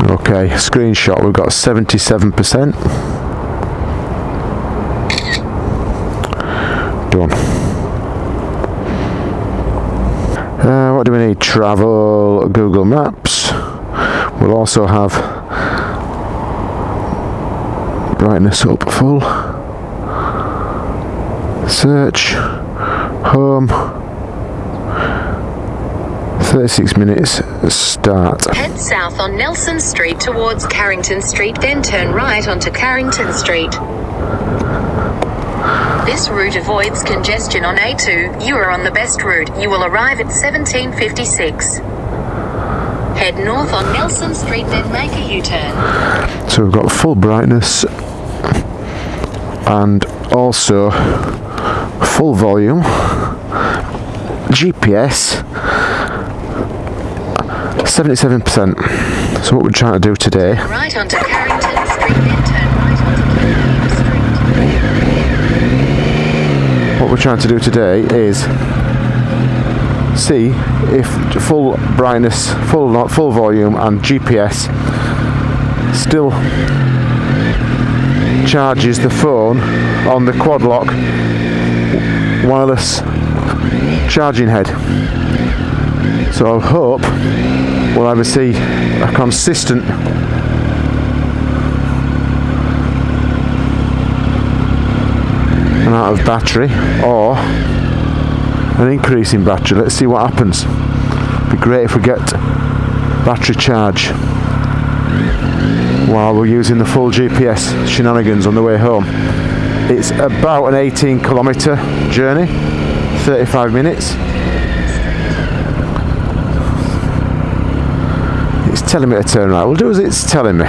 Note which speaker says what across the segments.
Speaker 1: Okay, screenshot, we've got 77%. Done. Uh, what do we need? Travel, Google Maps. We'll also have brightness up full. Search, home, 36 minutes start.
Speaker 2: Head south on Nelson Street towards Carrington Street, then turn right onto Carrington Street. This route avoids congestion on A2. You are on the best route. You will arrive at 1756. Head north on Nelson Street, then make a U-turn.
Speaker 1: So we've got full brightness and also full volume, GPS 77%. So what we're trying to do today
Speaker 2: Right onto Carrington Street, turn right onto Killeen Street.
Speaker 1: what we're trying to do today is see if full brightness, full not full volume and GPS still charges the phone on the quad lock wireless charging head. So I hope we'll either see a consistent amount of battery or an increase in battery. Let's see what happens. Be great if we get battery charge while we're using the full GPS shenanigans on the way home. It's about an 18 kilometre journey, 35 minutes. Telling me to turn right. We'll do as it's telling me.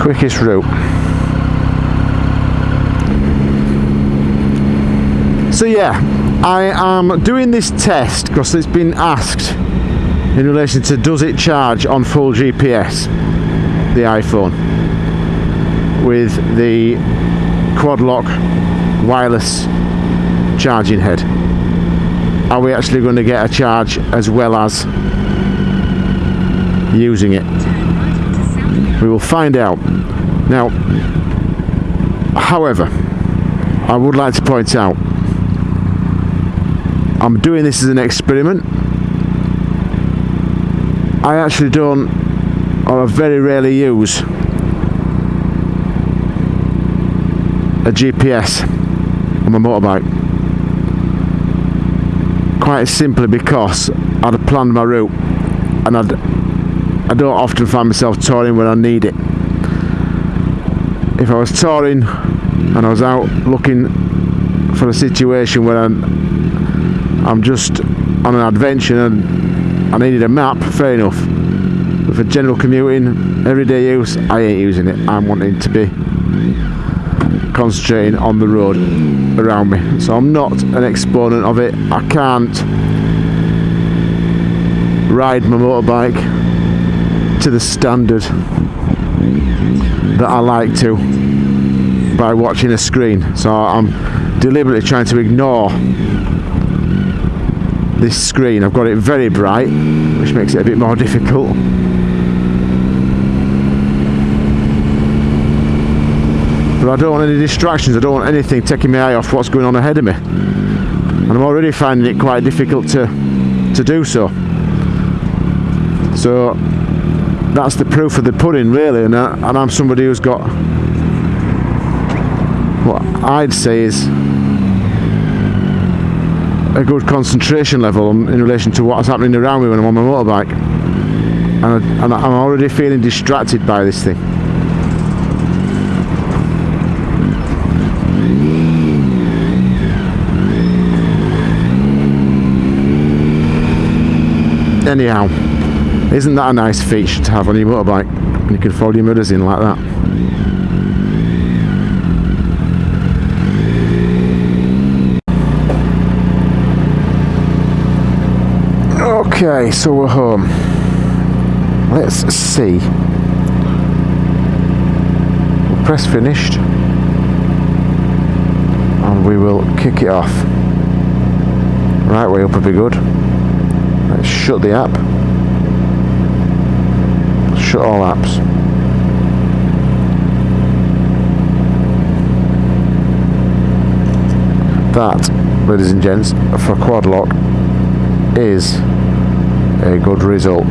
Speaker 1: Quickest route. So yeah, I am doing this test because it's been asked in relation to does it charge on full GPS, the iPhone, with the quad lock wireless charging head. Are we actually going to get a charge as well as using it? We will find out. Now, however, I would like to point out I'm doing this as an experiment. I actually don't, or I very rarely use a GPS on my motorbike. Quite simply because I'd planned my route and I'd, I don't often find myself touring when I need it. If I was touring and I was out looking for a situation where I'm I'm just on an adventure and I needed a map, fair enough. But for general commuting, everyday use, I ain't using it. I'm wanting to be concentrating on the road around me. So I'm not an exponent of it. I can't ride my motorbike to the standard that I like to by watching a screen. So I'm deliberately trying to ignore this screen. I've got it very bright, which makes it a bit more difficult. But I don't want any distractions, I don't want anything taking my eye off what's going on ahead of me. And I'm already finding it quite difficult to, to do so. So that's the proof of the pudding really and, I, and I'm somebody who's got what I'd say is a good concentration level in relation to what's happening around me when I'm on my motorbike. And, I, and I'm already feeling distracted by this thing. Anyhow isn't that a nice feature to have on your motorbike you can fold your mirrors in like that Okay, so we're home. Let's see. We'll press finished and we will kick it off. Right way up would be good. Let's shut the app. Shut all apps. That, ladies and gents, for quad lock is a good result.